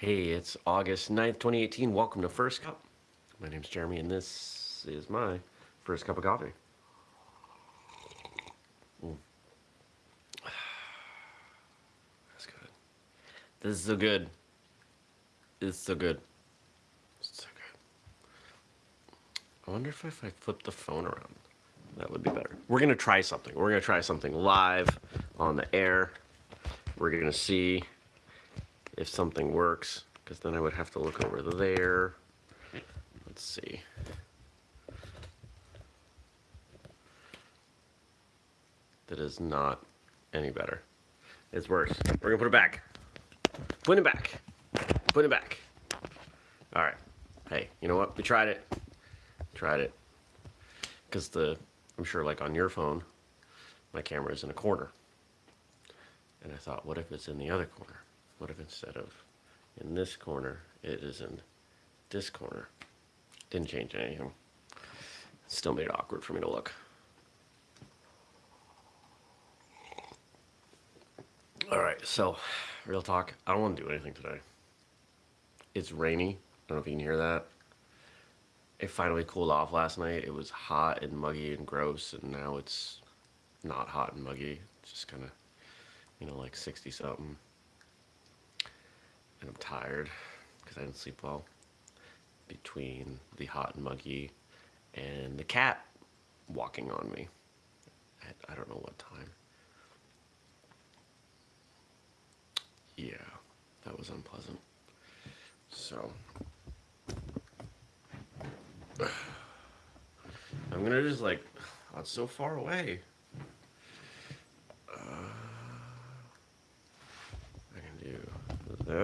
Hey, it's August 9th, 2018. Welcome to First Cup. My name's Jeremy, and this is my first cup of coffee. Mm. That's good. This is so good. It's so good. It's so good. I wonder if, if I flip the phone around, that would be better. We're gonna try something. We're gonna try something live on the air. We're gonna see if something works, because then I would have to look over there. Let's see. That is not any better. It's worse. We're gonna put it back. Put it back. Put it back. All right. Hey, you know what? We tried it. Tried it. Because the, I'm sure like on your phone, my camera is in a corner. And I thought, what if it's in the other corner? What if instead of in this corner, it is in this corner? Didn't change anything. Still made it awkward for me to look. All right, so real talk. I don't want to do anything today. It's rainy. I don't know if you can hear that. It finally cooled off last night. It was hot and muggy and gross, and now it's not hot and muggy. It's just kind of, you know, like 60 something and I'm tired because I didn't sleep well between the hot and muggy and the cat walking on me at I don't know what time. Yeah, that was unpleasant. So, I'm gonna just like, it's so far away.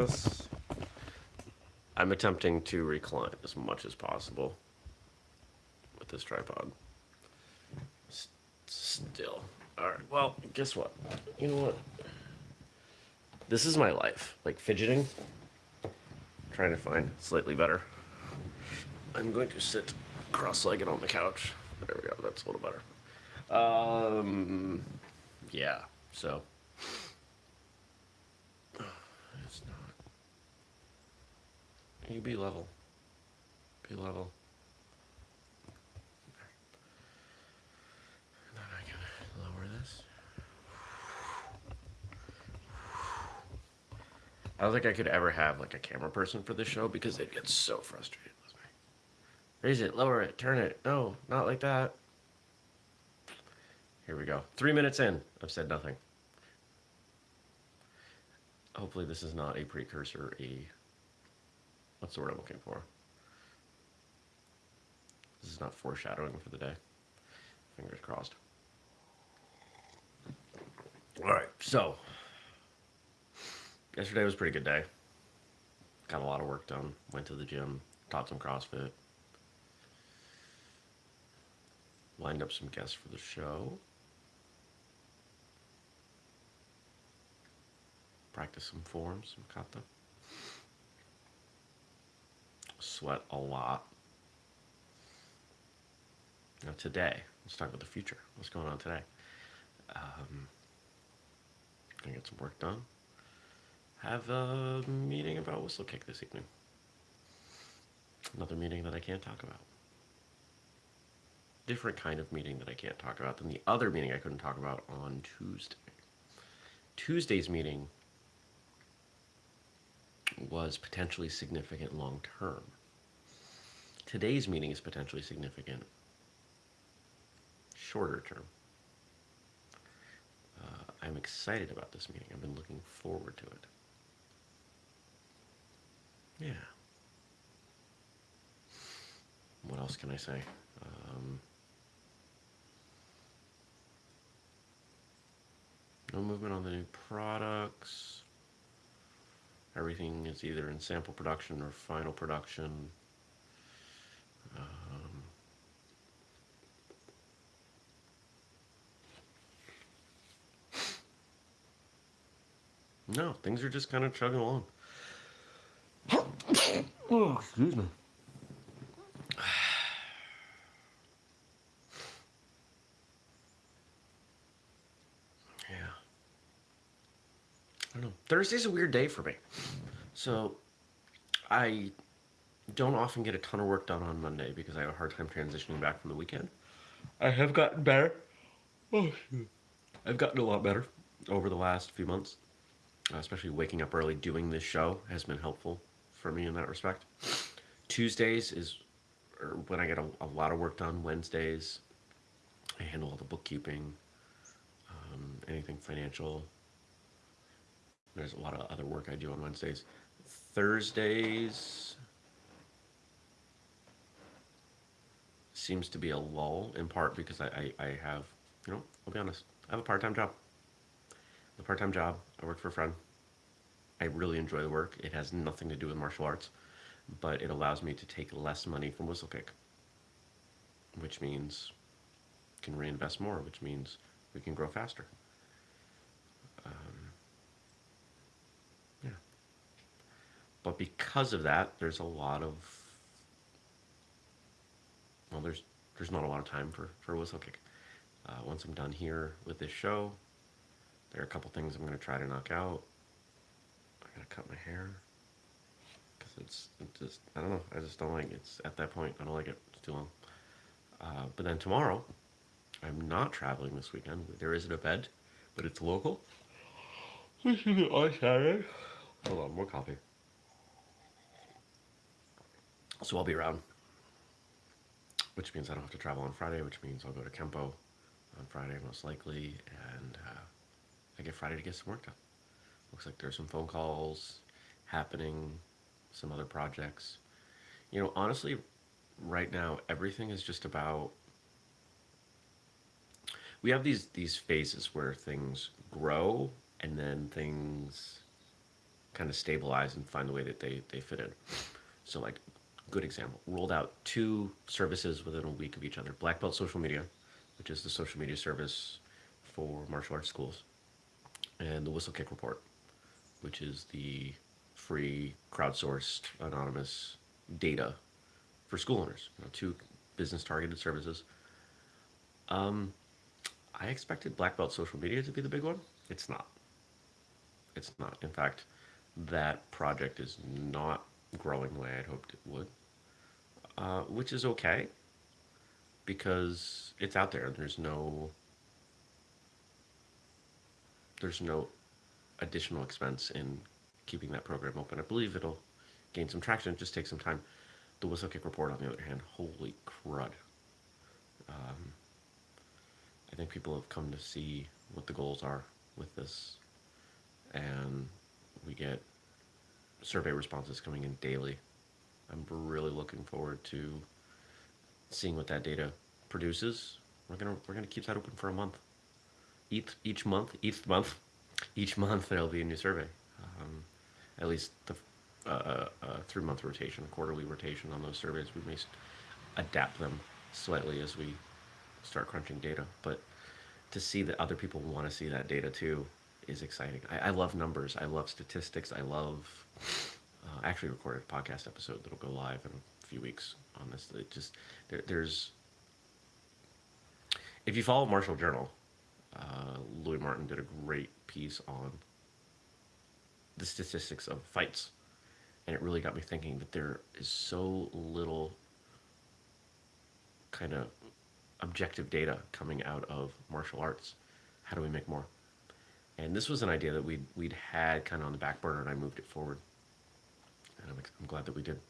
This. I'm attempting to recline as much as possible with this tripod. S still. Alright, well, guess what? You know what? This is my life. Like, fidgeting. trying to find slightly better. I'm going to sit cross-legged on the couch. There we go, that's a little better. Um, yeah, so... You be level. Be level. And then I can lower this. I don't think I could ever have like a camera person for this show because they'd get so frustrated with me. Raise it, lower it, turn it. No, not like that. Here we go. Three minutes in. I've said nothing. Hopefully this is not a precursor, a What's the word I'm looking for? This is not foreshadowing for the day. Fingers crossed. All right, so yesterday was a pretty good day. Got a lot of work done. Went to the gym, taught some CrossFit. Lined up some guests for the show. Practiced some forms, some kata sweat a lot. Now today, let's talk about the future. What's going on today? Um, gonna get some work done. Have a meeting about Whistlekick this evening. Another meeting that I can't talk about. Different kind of meeting that I can't talk about than the other meeting I couldn't talk about on Tuesday. Tuesday's meeting was potentially significant long term. Today's meeting is potentially significant shorter term. Uh, I'm excited about this meeting. I've been looking forward to it. Yeah. What else can I say? Um, no movement on the new products. Everything is either in sample production or final production. Um, no, things are just kind of chugging along. oh, excuse me. Thursday's a weird day for me. So I don't often get a ton of work done on Monday because I have a hard time transitioning back from the weekend. I have gotten better. Oh, I've gotten a lot better over the last few months, especially waking up early doing this show has been helpful for me in that respect. Tuesdays is er, when I get a, a lot of work done. Wednesdays, I handle all the bookkeeping, um, anything financial. There's a lot of other work I do on Wednesdays. Thursdays seems to be a lull in part because I, I, I have, you know, I'll be honest, I have a part time job. A part time job. I work for a friend. I really enjoy the work. It has nothing to do with martial arts, but it allows me to take less money from Whistlekick, which means can reinvest more, which means we can grow faster. Um, But because of that, there's a lot of well, there's there's not a lot of time for for Whistlekick. Uh, once I'm done here with this show, there are a couple things I'm going to try to knock out. I'm going to cut my hair because it's, it's just I don't know. I just don't like it. it's at that point. I don't like it. It's too long. Uh, but then tomorrow, I'm not traveling this weekend. There is an event, but it's local. Which is Saturday. Hold on, more coffee. So I'll be around, which means I don't have to travel on Friday, which means I'll go to Kempo on Friday most likely, and uh, I get Friday to get some work done. Looks like there's some phone calls happening, some other projects. You know, honestly, right now everything is just about we have these these phases where things grow and then things kind of stabilize and find the way that they, they fit in. So like good example, rolled out two services within a week of each other. Black Belt Social Media, which is the social media service for martial arts schools, and the Whistlekick Report, which is the free, crowdsourced, anonymous data for school owners. You know, two business targeted services. Um, I expected Black Belt Social Media to be the big one. It's not. It's not. In fact, that project is not growing the way I'd hoped it would, uh, which is okay because it's out there. There's no there's no additional expense in keeping that program open. I believe it'll gain some traction. It just takes some time. The Whistlekick report, on the other hand, holy crud. Um, I think people have come to see what the goals are with this, and we get survey responses coming in daily. I'm really looking forward to seeing what that data produces. We're gonna we're gonna keep that open for a month. Each each month, each month, each month there'll be a new survey. Um, at least the uh, uh, uh three month rotation, quarterly rotation on those surveys. We may adapt them slightly as we start crunching data. But to see that other people want to see that data too is exciting. I, I love numbers. I love statistics. I love. Uh, actually, recorded a podcast episode that'll go live in a few weeks on this. It just there, there's. If you follow Martial Journal, uh, Louis Martin did a great piece on the statistics of fights, and it really got me thinking that there is so little kind of objective data coming out of martial arts. How do we make more? And this was an idea that we'd, we'd had kind of on the back burner, and I moved it forward. And I'm, I'm glad that we did.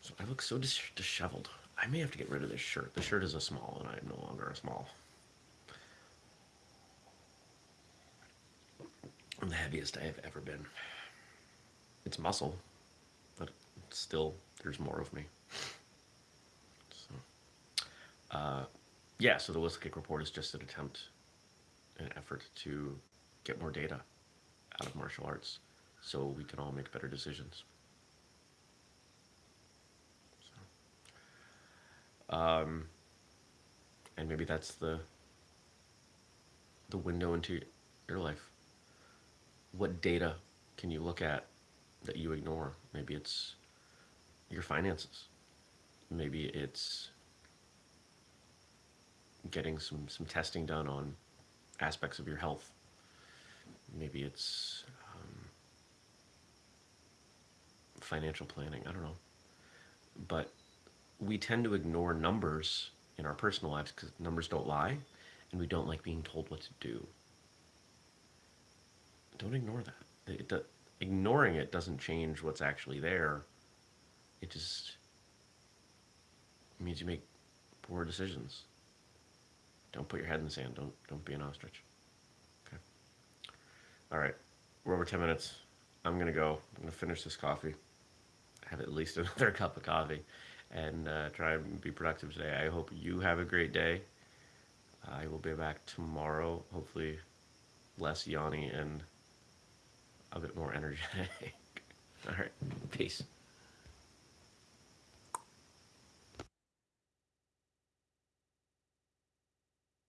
So I look so dis- disheveled. I may have to get rid of this shirt. The shirt is a small, and I am no longer a small. I'm the heaviest I have ever been. It's muscle, but still, there's more of me. Uh, yeah, so the Whistlekick report is just an attempt, an effort to get more data out of martial arts so we can all make better decisions. So, um, and maybe that's the the window into your life. What data can you look at that you ignore? Maybe it's your finances. Maybe it's getting some, some testing done on aspects of your health. Maybe it's um, financial planning. I don't know. But we tend to ignore numbers in our personal lives because numbers don't lie and we don't like being told what to do. Don't ignore that. It, it, ignoring it doesn't change what's actually there. It just means you make poor decisions. Don't put your head in the sand. Don't don't be an ostrich. All right. We're over 10 minutes. I'm gonna go. I'm gonna finish this coffee. Have at least another cup of coffee, and uh, try and be productive today. I hope you have a great day. I will be back tomorrow. Hopefully, less yawny and a bit more energetic. All right. Peace.